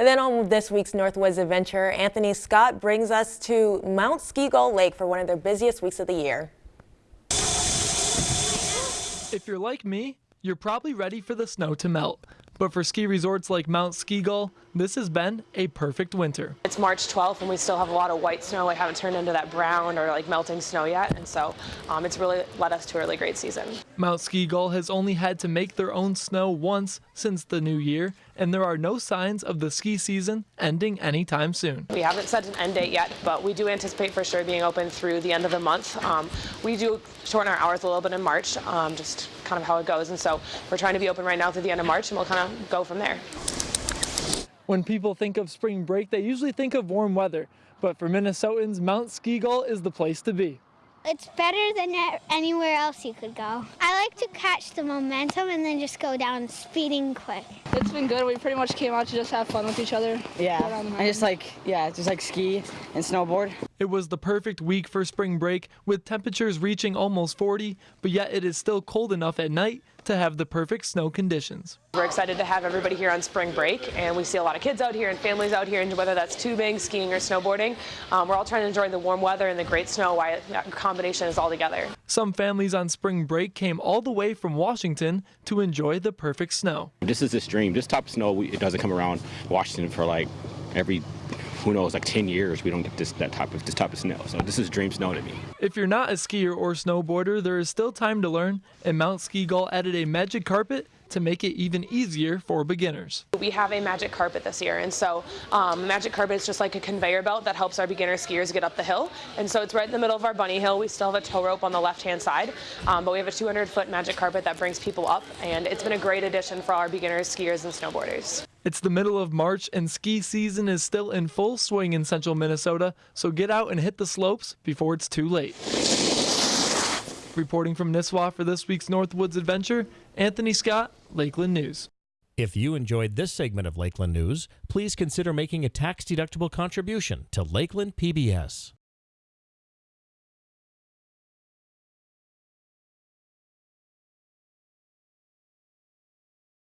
And then on this week's Northwoods Adventure, Anthony Scott brings us to Mount Ski Gull Lake for one of their busiest weeks of the year. If you're like me, you're probably ready for the snow to melt. But for ski resorts like Mount Ski Gull, this has been a perfect winter. It's March 12th and we still have a lot of white snow. We haven't turned into that brown or like melting snow yet. And so um, it's really led us to a really great season. Mount Ski Gull has only had to make their own snow once since the new year, and there are no signs of the ski season ending anytime soon. We haven't set an end date yet, but we do anticipate for sure being open through the end of the month. Um, we do shorten our hours a little bit in March, um, just kind of how it goes. And so we're trying to be open right now through the end of March and we'll kind of go from there. When people think of spring break, they usually think of warm weather. But for Minnesotans, Mount Ski Gull is the place to be. It's better than anywhere else you could go. I like to catch the momentum and then just go down speeding quick. It's been good. We pretty much came out to just have fun with each other. Yeah, I just like, yeah, just like ski and snowboard. It was the perfect week for spring break with temperatures reaching almost 40, but yet it is still cold enough at night to have the perfect snow conditions. We're excited to have everybody here on spring break and we see a lot of kids out here and families out here and whether that's tubing, skiing or snowboarding. Um, we're all trying to enjoy the warm weather and the great snow why that combination is all together. Some families on spring break came all the way from Washington to enjoy the perfect snow. This is this dream. This type of snow, it doesn't come around Washington for like every who knows, like 10 years, we don't get this that type of this type of snow. So this is dream snow to me. If you're not a skier or snowboarder, there is still time to learn, and Mount Ski Gull added a magic carpet to make it even easier for beginners. We have a magic carpet this year, and so um, magic carpet is just like a conveyor belt that helps our beginner skiers get up the hill. And so it's right in the middle of our bunny hill. We still have a tow rope on the left-hand side, um, but we have a 200-foot magic carpet that brings people up, and it's been a great addition for our beginners, skiers, and snowboarders. It's the middle of March and ski season is still in full swing in central Minnesota, so get out and hit the slopes before it's too late. Reporting from Nisswa for this week's Northwoods Adventure, Anthony Scott, Lakeland News. If you enjoyed this segment of Lakeland News, please consider making a tax-deductible contribution to Lakeland PBS.